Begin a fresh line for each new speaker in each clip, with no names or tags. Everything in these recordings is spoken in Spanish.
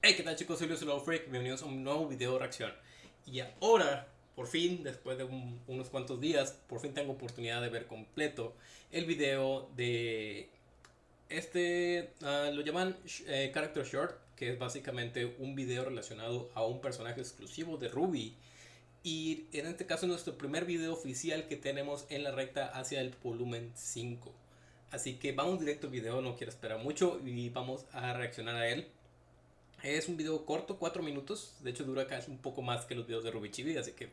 Hey, ¿qué tal chicos? Soy Luis Freak, bienvenidos a un nuevo video de reacción. Y ahora, por fin, después de un- unos cuantos días, por fin tengo oportunidad de ver completo el video de este, ah, lo llaman eh, Character Short, que es básicamente un video relacionado a un personaje exclusivo de Ruby. Y en este caso es nuestro primer video oficial que tenemos en la recta hacia el volumen 5. Así que vamos directo al video, no quiero esperar mucho y vamos a reaccionar a él. Es un video corto, 4 minutos. De hecho, dura casi un poco más que los videos de Ruby Chibi, así que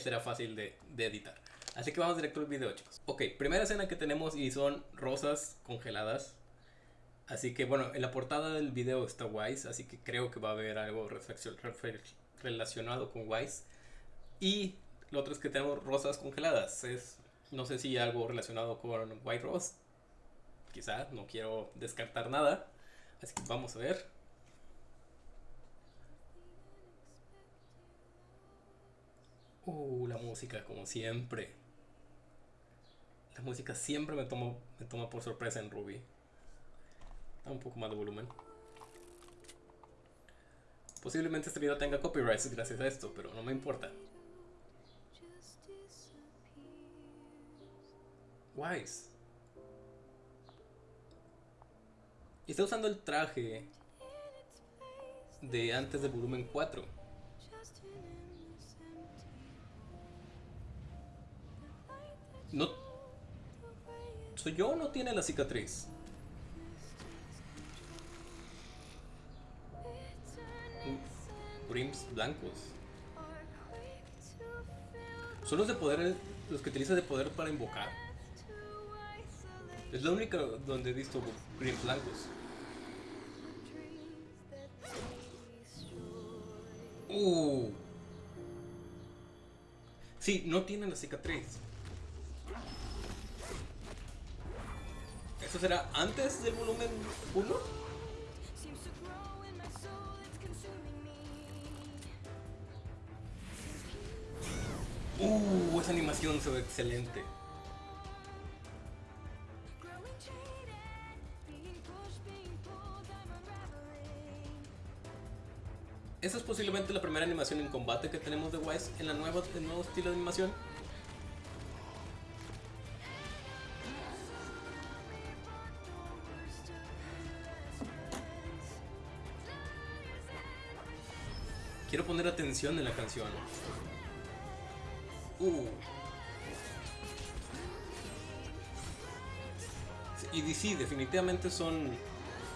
será fácil de, de editar. Así que vamos directo al video, chicos. Ok, primera escena que tenemos y son rosas congeladas. Así que bueno, en la portada del video está Wise, así que creo que va a haber algo relacionado con Wise. Y lo otro es que tenemos rosas congeladas. Es, no sé si algo relacionado con White Rose. Quizá, no quiero descartar nada. Así que vamos a ver. Uh, la música, como siempre. La música siempre me toma, me toma por sorpresa en Ruby. Da un poco más de volumen. Posiblemente este video tenga copyrights gracias a esto, pero no me importa. Wise. Está usando el traje de antes del volumen 4. No. ¿Soy yo o no tiene la cicatriz? Grims blancos. Son los de poder, los que utiliza de poder para invocar. Es la única donde he visto Grims blancos. Uh. Sí, no tiene la cicatriz. ¿Eso será antes del volumen 1? Uh, esa animación se ve excelente. Esa es posiblemente la primera animación en combate que tenemos de Wise en la nueva, el nuevo estilo de animación. Quiero poner atención en la canción. Uh. Y sí, definitivamente son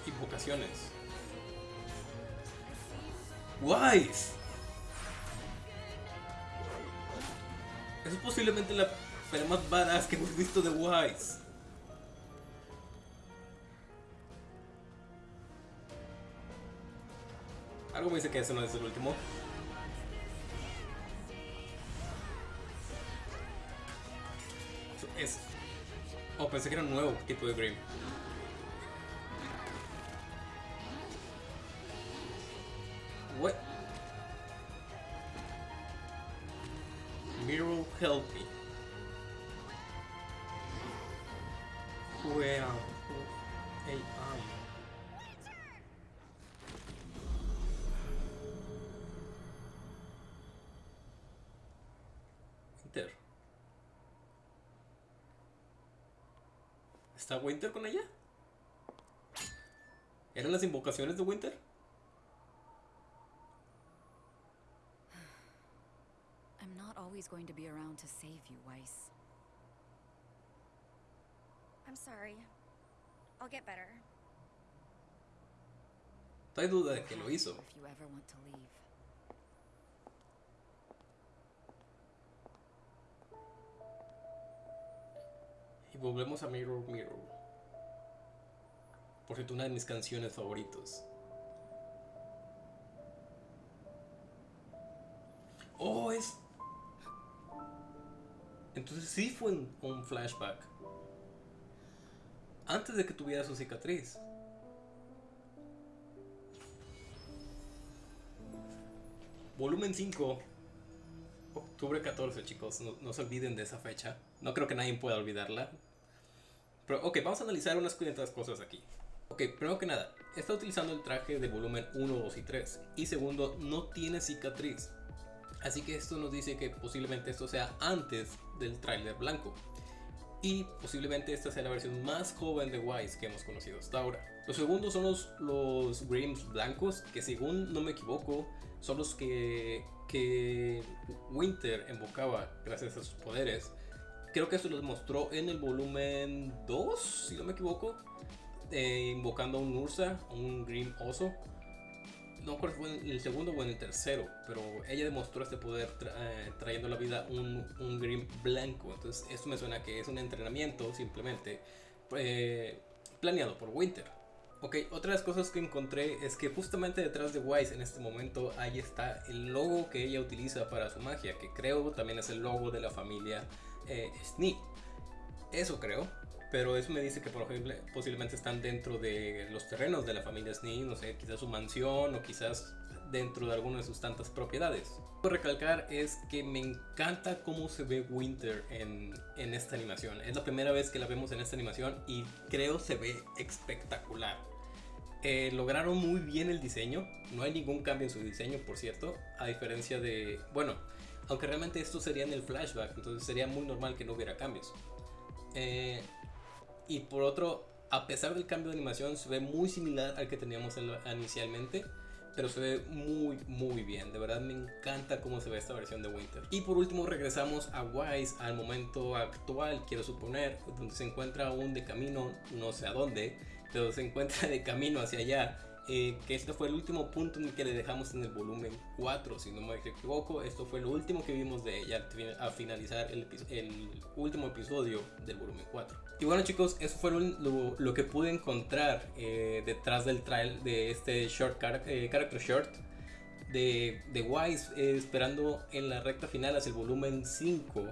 invocaciones. Wise. Es posiblemente la pelea más badass que hemos visto de Wise. Algo me dice que ese no es el último. Es. Oh, pensé que era un nuevo tipo de Grim. What? Mirror help me. ¿Está Winter con ella? ¿Eran las invocaciones de Winter?
I'm not always going to be around to save you, Weiss.
I'm sorry. I'll get better.
No hay duda de que lo hizo.
If you ever want to leave.
Volvemos a Mirror Mirror. Por cierto, una de mis canciones favoritos. Oh, es. Entonces sí fue un flashback. Antes de que tuviera su cicatriz. Volumen 5. Octubre 14, chicos. No, no se olviden de esa fecha. No creo que nadie pueda olvidarla. Pero, ok, vamos a analizar unas cuantas cosas aquí. Ok, primero que nada, está utilizando el traje de volumen 1, 2 y 3. Y segundo, no tiene cicatriz. Así que esto nos dice que posiblemente esto sea antes del tráiler blanco. Y posiblemente esta sea la versión más joven de Wise que hemos conocido hasta ahora. Los segundos son los, los Grims blancos, que según no me equivoco, son los que, que Winter invocaba gracias a sus poderes. Creo que esto los mostró en el volumen 2, si no me equivoco. Eh, invocando a un Ursa, un Grim Oso no recuerdo fue en el segundo o en el tercero, pero ella demostró este poder eh, trayendo a la vida un, un Grim blanco. Entonces, esto me suena que es un entrenamiento simplemente eh, planeado por Winter. Ok, otras cosas que encontré es que justamente detrás de Wise en este momento ahí está el logo que ella utiliza para su magia, que creo también es el logo de la familia eh, Eso creo. Pero eso me dice que por ejemplo, posiblemente están dentro de los terrenos de la familia Snee, no sé, quizás su mansión o quizás dentro de alguna de sus tantas propiedades. Lo que recalcar es que me encanta cómo se ve Winter en, en esta animación. Es la primera vez que la vemos en esta animación y creo se ve espectacular. Eh, lograron muy bien el diseño, no hay ningún cambio en su diseño, por cierto, a diferencia de, bueno, aunque realmente esto sería en el flashback, entonces sería muy normal que no hubiera cambios. Eh, y por otro, a pesar del cambio de animación, se ve muy similar al que teníamos inicialmente. Pero se ve muy, muy bien. De verdad me encanta cómo se ve esta versión de Winter. Y por último regresamos a Wise al momento actual, quiero suponer, donde se encuentra aún de camino, no sé a dónde, pero se encuentra de camino hacia allá eh, que este fue el último punto en el que le dejamos en el volumen 4, si no me equivoco, esto fue lo último que vimos de ella a finalizar el, el último episodio del volumen 4. Y bueno chicos, eso fue lo, lo que pude encontrar eh, detrás del trail de este short eh, character short de, de Wise, esperando en la recta final hacia el volumen 5.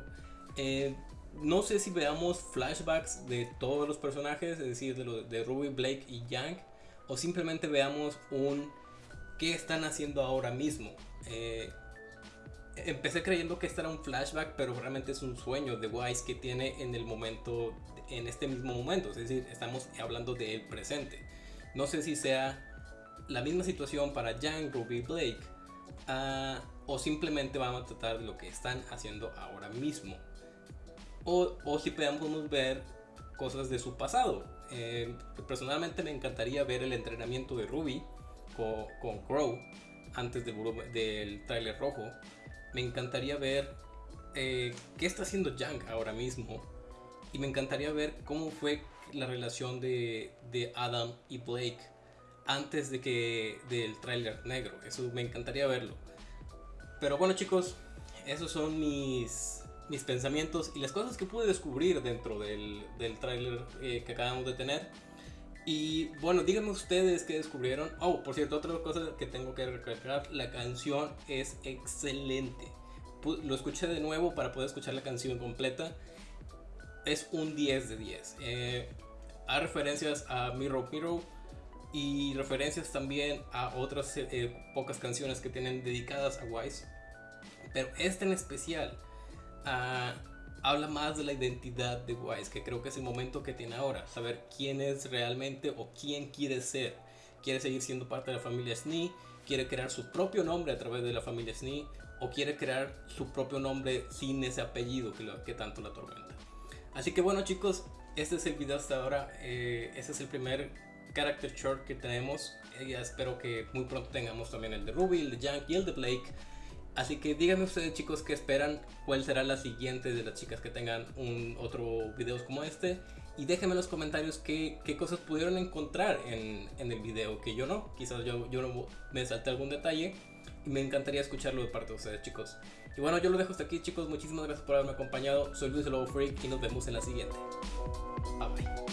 no sé si veamos flashbacks de todos los personajes, es decir, de, de Ruby, Blake y Yang o simplemente veamos un qué están haciendo ahora mismo. Eh, empecé creyendo que este era un flashback, pero realmente es un sueño de Wise que tiene en el momento, en este mismo momento. Es decir, estamos hablando del presente. No sé si sea la misma situación para Jan, Ruby, Blake, ah, o simplemente vamos a tratar de lo que están haciendo ahora mismo. O, o si podemos ver cosas de su pasado. Eh, personalmente me encantaría ver el entrenamiento de Ruby con, Crow antes del tráiler rojo. Me encantaría ver eh, qué está haciendo Yang ahora mismo. Y me encantaría ver cómo fue la relación de, de Adam y Blake antes de que del tráiler negro. Eso me encantaría verlo. Pero bueno chicos, esos son mis mis pensamientos y las cosas que pude descubrir dentro del, del tráiler eh, que acabamos de tener. Y bueno, díganme ustedes qué descubrieron. Oh, por cierto, otra cosa que tengo que recalcar, la canción es excelente. Lo escuché de nuevo para poder escuchar la canción completa. Es un 10 de 10. Eh, hay referencias a Mirror Mirror y referencias también a otras eh, pocas canciones que tienen dedicadas a Wise. Pero esta en especial habla más de la identidad de Wise, que creo que es el momento que tiene ahora, saber quién es realmente o quién quiere ser. Quiere seguir siendo parte de la familia Snee, quiere crear su propio nombre a través de la familia Snee, o quiere crear su propio nombre sin ese apellido que, tanto la atormenta. Así que bueno chicos, este es el video hasta ahora, este es el primer character short que tenemos. Eh, espero que muy pronto tengamos también el de Ruby, el de Jank y el de Blake. Así que díganme ustedes chicos qué esperan, cuál será la siguiente de las chicas que tengan un otro videos como este. Y déjenme en los comentarios qué, qué cosas pudieron encontrar en, en, el video que yo no. Quizás yo, yo me salté algún detalle y me encantaría escucharlo de parte de ustedes chicos. Y bueno, yo lo dejo hasta aquí chicos, muchísimas gracias por haberme acompañado. Soy Luis Lobo Freak y nos vemos en la siguiente. Bye bye.